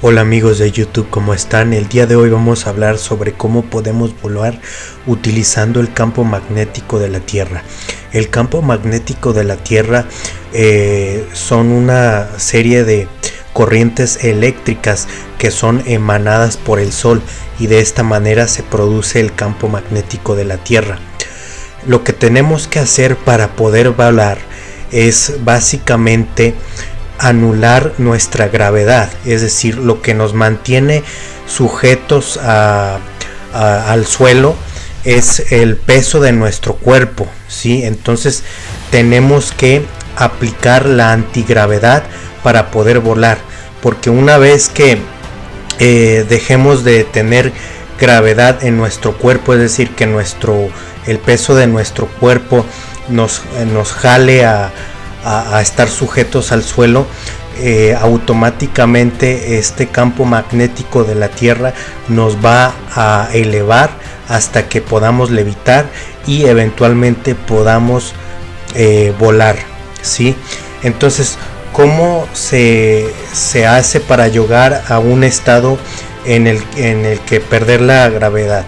Hola amigos de YouTube, ¿cómo están? El día de hoy vamos a hablar sobre cómo podemos volar utilizando el campo magnético de la Tierra. El campo magnético de la Tierra eh, son una serie de corrientes eléctricas que son emanadas por el Sol y de esta manera se produce el campo magnético de la Tierra. Lo que tenemos que hacer para poder volar es básicamente anular nuestra gravedad, es decir, lo que nos mantiene sujetos al suelo es el peso de nuestro cuerpo, ¿sí? Entonces tenemos que aplicar la antigravedad para poder volar, porque una vez que eh, dejemos de tener gravedad en nuestro cuerpo, es decir, que nuestro el peso de nuestro cuerpo nos, nos jale a, a, estar sujetos al suelo, eh, automáticamente este campo magnético de la Tierra nos va a elevar hasta que podamos levitar y eventualmente podamos eh, volar. ¿sí? Entonces, ¿cómo se, se, hace para llegar a un estado en el, en el que perder la gravedad?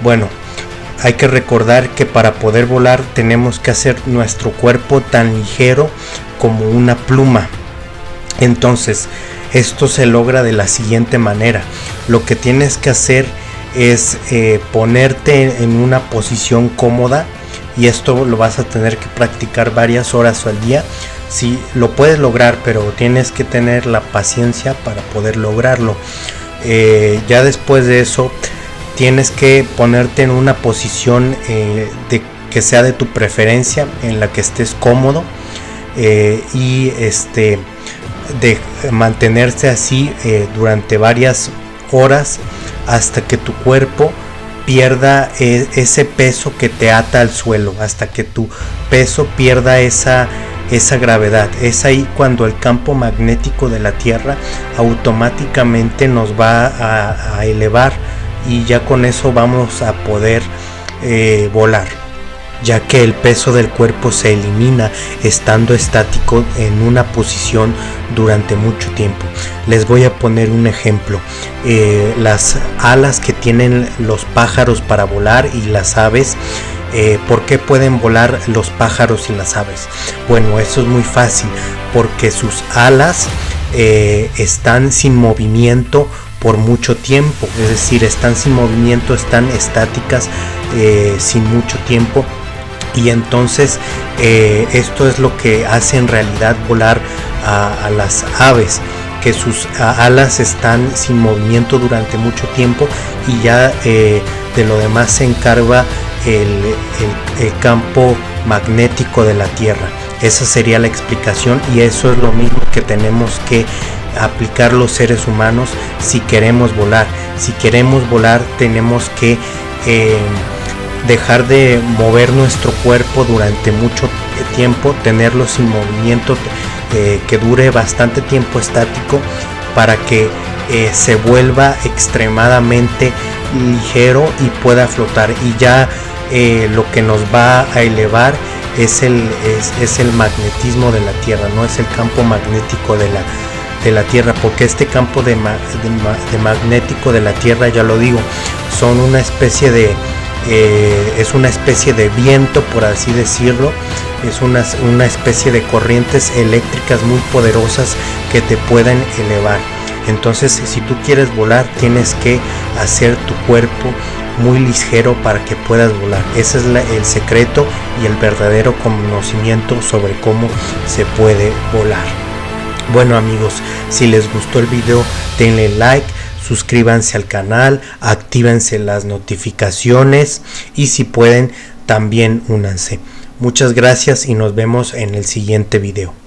Bueno, hay que recordar que para poder volar tenemos que hacer nuestro cuerpo tan ligero como una pluma. Entonces, esto se logra de la siguiente manera. Lo que tienes que hacer es eh, ponerte en una posición cómoda y esto lo vas a tener que practicar varias horas al día. Si lo puedes lograr, pero tienes que tener la paciencia para poder lograrlo. Eh, ya después de eso, tienes que ponerte en una posición eh, que sea de tu preferencia en la que estés cómodo eh, y este de mantenerse así eh, durante varias horas hasta que tu cuerpo pierda ese peso que te ata al suelo hasta que tu peso pierda esa esa gravedad. Es ahí cuando el campo magnético de la tierra automáticamente nos va a elevar y ya con eso vamos a poder eh, volar ya que el peso del cuerpo se elimina estando estático en una posición durante mucho tiempo. Les voy a poner un ejemplo. Eh, las alas que tienen los pájaros para volar y las aves eh, ¿Por qué pueden volar los pájaros y las aves? Bueno, eso es muy fácil, porque sus alas están sin movimiento por mucho tiempo, es decir, están sin movimiento, están estáticas eh, sin mucho tiempo y entonces eh, esto es lo que hace en realidad volar a, las aves que sus alas están sin movimiento durante mucho tiempo y ya eh, de lo demás se encarga el, el, campo magnético de la Tierra. Esa sería la explicación y eso es lo mismo que tenemos que aplicar los seres humanos si queremos volar. Si queremos volar tenemos que eh, dejar de mover nuestro cuerpo durante mucho tiempo, tenerlo sin movimiento eh, que dure bastante tiempo estático para que eh, se vuelva extremadamente ligero y pueda flotar y ya lo que nos va a elevar es el, es el magnetismo de la tierra no es el campo magnético de la de la Tierra, porque este campo de, magnético de la Tierra, ya lo digo, son una especie de, eh, es una especie de viento, por así decirlo, es una, una especie de corrientes eléctricas muy poderosas que te pueden elevar. Entonces, si tú quieres volar, tienes que hacer tu cuerpo muy ligero para que puedas volar. Ese es el secreto y el verdadero conocimiento sobre cómo se puede volar. Bueno amigos, si les gustó el video denle like, suscríbanse al canal, actívense las notificaciones y si pueden también únanse. Muchas gracias y nos vemos en el siguiente video.